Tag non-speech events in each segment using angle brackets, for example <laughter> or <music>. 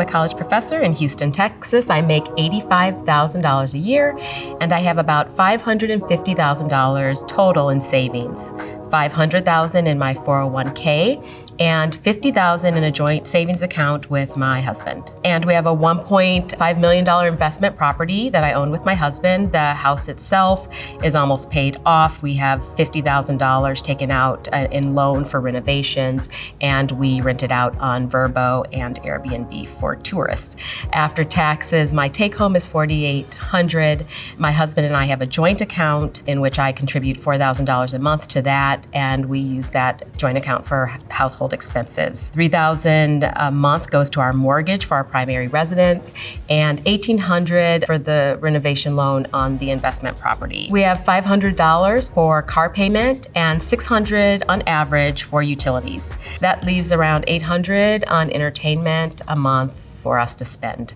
I'm a college professor in Houston, Texas. I make $85,000 a year, and I have about $550,000 total in savings. 500,000 in my 401k and 50,000 in a joint savings account with my husband. And we have a 1.5 million dollar investment property that I own with my husband. The house itself is almost paid off. We have $50,000 taken out uh, in loan for renovations and we rent it out on Vrbo and Airbnb for tourists. After taxes, my take home is 4,800. My husband and I have a joint account in which I contribute $4,000 a month to that that and we use that joint account for household expenses. 3000 a month goes to our mortgage for our primary residence and 1800 for the renovation loan on the investment property. We have $500 for car payment and 600 on average for utilities. That leaves around 800 on entertainment a month for us to spend.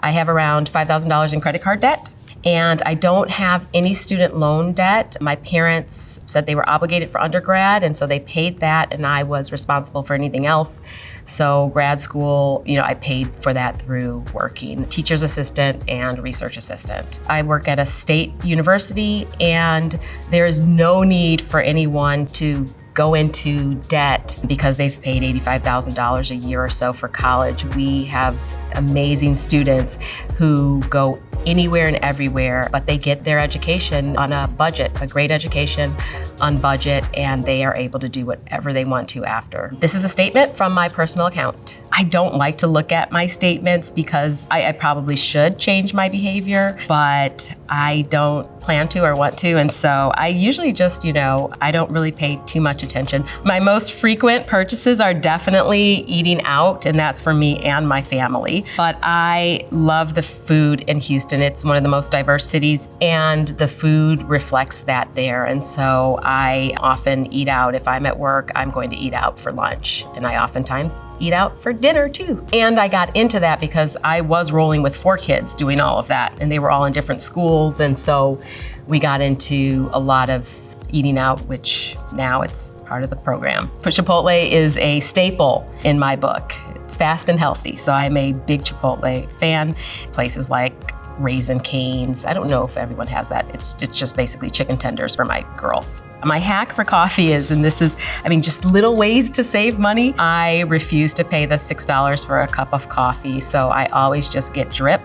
I have around $5,000 in credit card debt and I don't have any student loan debt. My parents said they were obligated for undergrad, and so they paid that, and I was responsible for anything else. So grad school, you know, I paid for that through working teacher's assistant and research assistant. I work at a state university, and there is no need for anyone to go into debt because they've paid $85,000 a year or so for college. We have amazing students who go anywhere and everywhere, but they get their education on a budget, a great education on budget, and they are able to do whatever they want to after. This is a statement from my personal account. I don't like to look at my statements because I, I probably should change my behavior, but I don't plan to or want to. And so I usually just, you know, I don't really pay too much attention. My most frequent purchases are definitely eating out, and that's for me and my family. But I love the food in Houston. It's one of the most diverse cities, and the food reflects that there. And so I often eat out. If I'm at work, I'm going to eat out for lunch, and I oftentimes eat out for dinner too. And I got into that because I was rolling with four kids doing all of that, and they were all in different schools. And so we got into a lot of eating out, which now it's part of the program. But Chipotle is a staple in my book. It's fast and healthy, so I'm a big Chipotle fan. Places like Raising Cane's. I don't know if everyone has that. It's, it's just basically chicken tenders for my girls. My hack for coffee is, and this is, I mean, just little ways to save money. I refuse to pay the $6 for a cup of coffee, so I always just get drip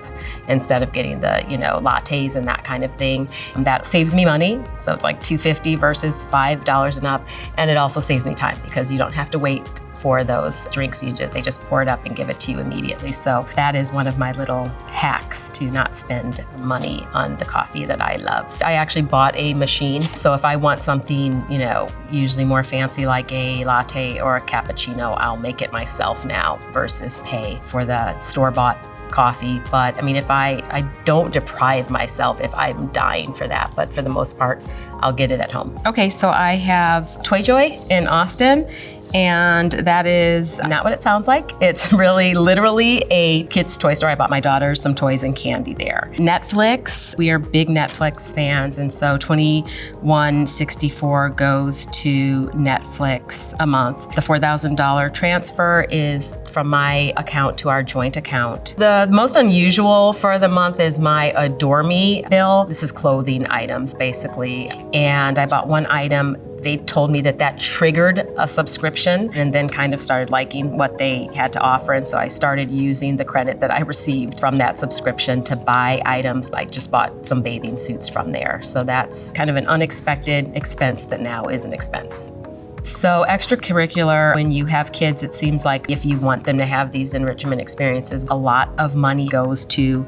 instead of getting the, you know, lattes and that kind of thing. And that saves me money, so it's like $2.50 versus $5 and up, and it also saves me time because you don't have to wait for those drinks. You they just pour it up and give it to you immediately. So that is one of my little hacks to not spend money on the coffee that I love. I actually bought a machine. So if I want something, you know, usually more fancy like a latte or a cappuccino, I'll make it myself now versus pay for the store-bought coffee. But I mean, if I, I don't deprive myself if I'm dying for that, but for the most part, I'll get it at home. Okay, so I have Toy Joy in Austin and that is not what it sounds like. It's <laughs> really literally a kid's toy store. I bought my daughter some toys and candy there. Netflix, we are big Netflix fans, and so 2164 goes to Netflix a month. The $4,000 transfer is from my account to our joint account. The most unusual for the month is my Adore Me bill. This is clothing items, basically. And I bought one item they told me that that triggered a subscription and then kind of started liking what they had to offer. And so I started using the credit that I received from that subscription to buy items. I just bought some bathing suits from there. So that's kind of an unexpected expense that now is an expense. So extracurricular, when you have kids, it seems like if you want them to have these enrichment experiences, a lot of money goes to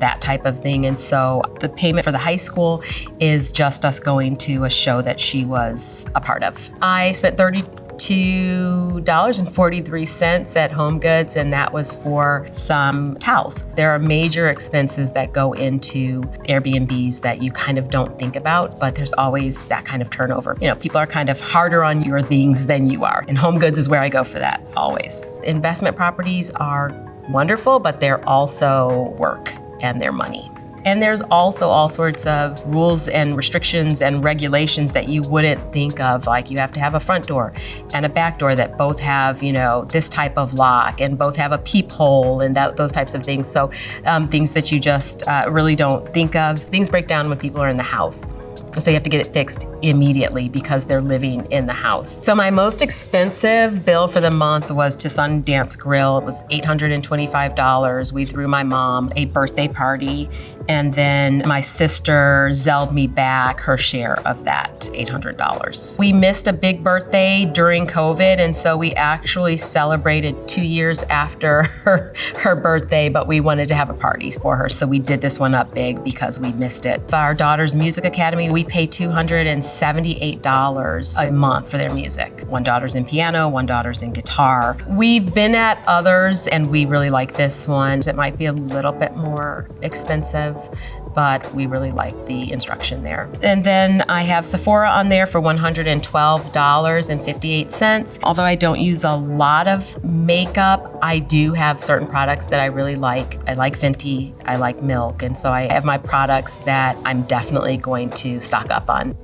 that type of thing. And so the payment for the high school is just us going to a show that she was a part of. I spent 30 $2.43 at Home Goods, and that was for some towels. There are major expenses that go into Airbnbs that you kind of don't think about, but there's always that kind of turnover. You know, people are kind of harder on your things than you are, and Home Goods is where I go for that, always. Investment properties are wonderful, but they're also work and their money. And there's also all sorts of rules and restrictions and regulations that you wouldn't think of, like you have to have a front door and a back door that both have, you know, this type of lock and both have a peephole and that, those types of things. So um, things that you just uh, really don't think of. Things break down when people are in the house. So you have to get it fixed immediately because they're living in the house. So my most expensive bill for the month was to Sundance Grill. It was $825. We threw my mom a birthday party and then my sister zelled me back her share of that $800. We missed a big birthday during COVID and so we actually celebrated two years after <laughs> her, her birthday, but we wanted to have a party for her. So we did this one up big because we missed it. For our daughter's music academy, we pay $278 a month for their music. One daughter's in piano, one daughter's in guitar. We've been at others and we really like this one. It might be a little bit more expensive but we really like the instruction there. And then I have Sephora on there for $112.58. Although I don't use a lot of makeup, I do have certain products that I really like. I like Fenty, I like Milk, and so I have my products that I'm definitely going to stock up on.